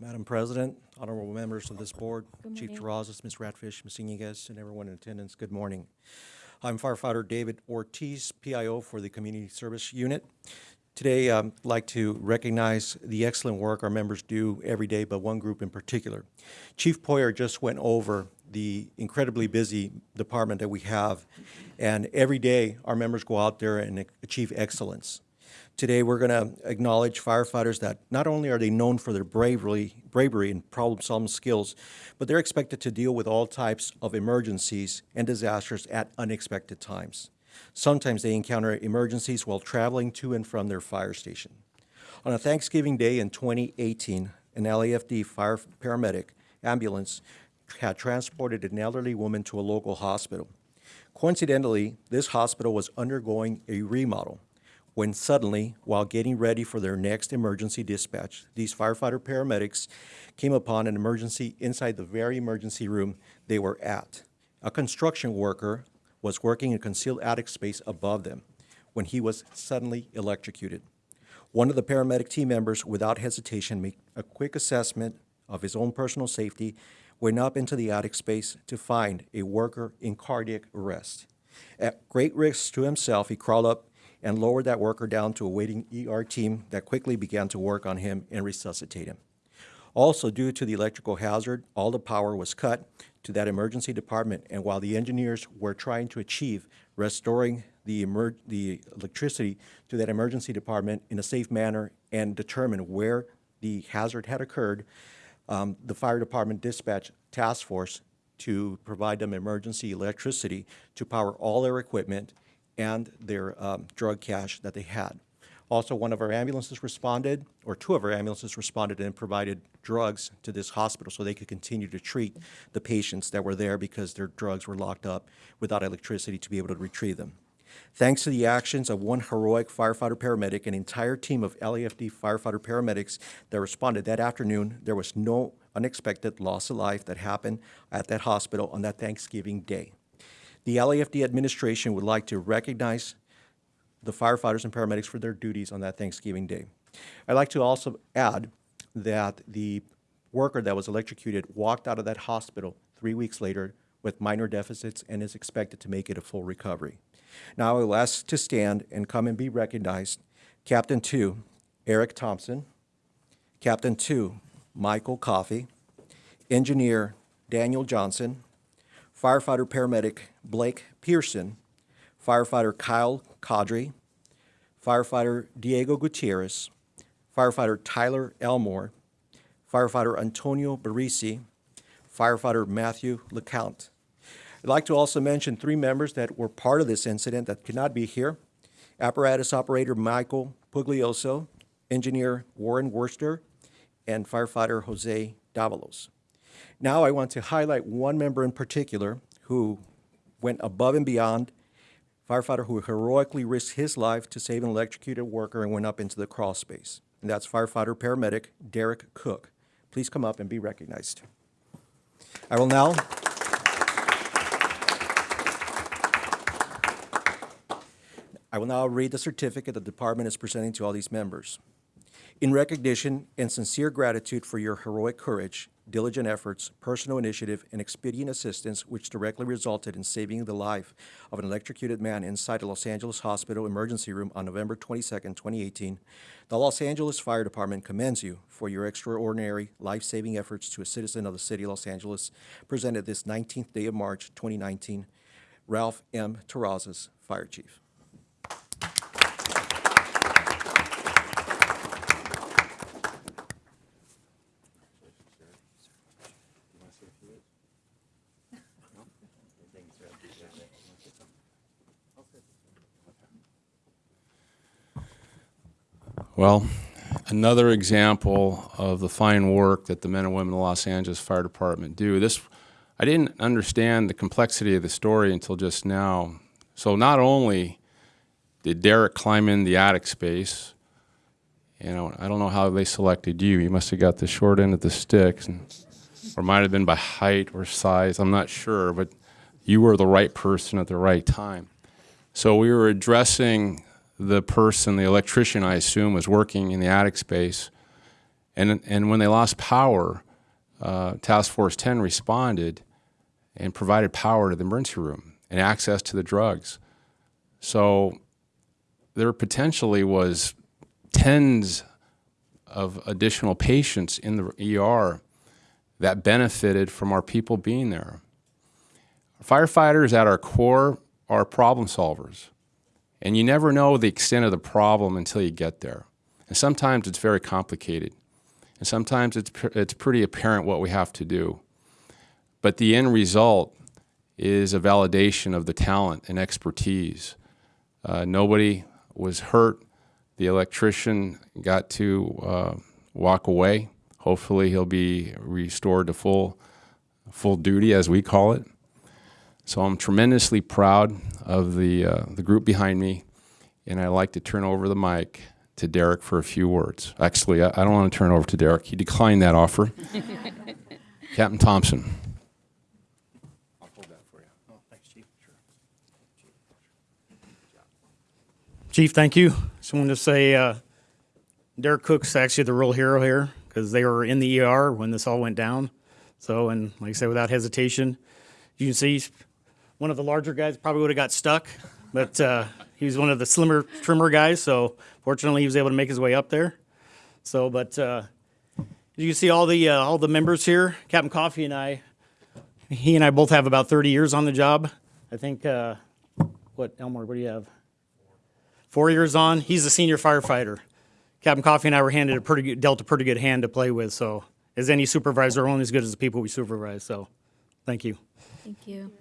Madam President, honorable members of this board, Chief. Terrazas, Ms. Ratfish, Ms. Iniguez, and everyone in attendance, good morning. I'm firefighter David Ortiz, PIO for the Community Service Unit. Today, I'd like to recognize the excellent work our members do every day, but one group in particular. Chief Poyer just went over the incredibly busy department that we have, and every day, our members go out there and achieve excellence. Today, we're going to acknowledge firefighters that not only are they known for their bravery, bravery and problem-solving skills, but they're expected to deal with all types of emergencies and disasters at unexpected times. Sometimes they encounter emergencies while traveling to and from their fire station. On a Thanksgiving Day in 2018, an LAFD fire paramedic ambulance had transported an elderly woman to a local hospital. Coincidentally, this hospital was undergoing a remodel when suddenly, while getting ready for their next emergency dispatch, these firefighter paramedics came upon an emergency inside the very emergency room they were at. A construction worker was working in a concealed attic space above them when he was suddenly electrocuted. One of the paramedic team members, without hesitation, made a quick assessment of his own personal safety, went up into the attic space to find a worker in cardiac arrest. At great risk to himself, he crawled up and lowered that worker down to a waiting ER team that quickly began to work on him and resuscitate him. Also, due to the electrical hazard, all the power was cut to that emergency department, and while the engineers were trying to achieve restoring the, the electricity to that emergency department in a safe manner and determine where the hazard had occurred, um, the fire department dispatched task force to provide them emergency electricity to power all their equipment and their um, drug cache that they had. Also, one of our ambulances responded, or two of our ambulances responded and provided drugs to this hospital so they could continue to treat the patients that were there because their drugs were locked up without electricity to be able to retrieve them. Thanks to the actions of one heroic firefighter paramedic, an entire team of LAFD firefighter paramedics that responded that afternoon, there was no unexpected loss of life that happened at that hospital on that Thanksgiving day. The LAFD administration would like to recognize the firefighters and paramedics for their duties on that Thanksgiving day. I'd like to also add that the worker that was electrocuted walked out of that hospital three weeks later with minor deficits and is expected to make it a full recovery. Now I will ask to stand and come and be recognized Captain 2, Eric Thompson, Captain 2, Michael Coffey, Engineer Daniel Johnson, firefighter paramedic Blake Pearson, firefighter Kyle Cadre, firefighter Diego Gutierrez, firefighter Tyler Elmore, firefighter Antonio Barisi, firefighter Matthew LeCount. I'd like to also mention three members that were part of this incident that could not be here. Apparatus operator Michael Puglioso, engineer Warren Worcester, and firefighter Jose Davalos. Now I want to highlight one member in particular who went above and beyond, firefighter who heroically risked his life to save an electrocuted worker and went up into the crawl space. And that's firefighter paramedic Derek Cook. Please come up and be recognized. I will now I will now read the certificate the department is presenting to all these members. In recognition and sincere gratitude for your heroic courage, diligent efforts, personal initiative, and expedient assistance which directly resulted in saving the life of an electrocuted man inside a Los Angeles hospital emergency room on November 22, 2018, the Los Angeles Fire Department commends you for your extraordinary life-saving efforts to a citizen of the city of Los Angeles, presented this 19th day of March, 2019, Ralph M. Terrazas, Fire Chief. Well, another example of the fine work that the men and women of the Los Angeles Fire Department do. This, I didn't understand the complexity of the story until just now. So not only did Derek climb in the attic space, you know, I don't know how they selected you. You must have got the short end of the stick, and, or might have been by height or size. I'm not sure, but you were the right person at the right time. So we were addressing the person, the electrician, I assume, was working in the attic space. And, and when they lost power, uh, Task Force 10 responded and provided power to the emergency room and access to the drugs. So there potentially was tens of additional patients in the ER that benefited from our people being there. Firefighters at our core are problem solvers. And you never know the extent of the problem until you get there. And sometimes it's very complicated. And sometimes it's, it's pretty apparent what we have to do. But the end result is a validation of the talent and expertise. Uh, nobody was hurt. The electrician got to uh, walk away. Hopefully, he'll be restored to full, full duty, as we call it. So I'm tremendously proud of the, uh, the group behind me, and I'd like to turn over the mic to Derek for a few words. Actually, I, I don't want to turn over to Derek. He declined that offer. Captain Thompson. I'll hold that for you. Oh, thanks, Chief, Chief, thank you. Just wanted to say uh, Derek Cook's actually the real hero here because they were in the ER when this all went down. So, and like I said, without hesitation, you can see he's one of the larger guys probably would have got stuck, but uh, he was one of the slimmer, trimmer guys. So, fortunately, he was able to make his way up there. So, but uh, you can see all the uh, all the members here. Captain Coffey and I, he and I both have about 30 years on the job. I think. Uh, what Elmore? What do you have? four years on. He's a senior firefighter. Captain Coffey and I were handed a pretty good, dealt a pretty good hand to play with. So, as any supervisor, we're only as good as the people we supervise. So, thank you. Thank you.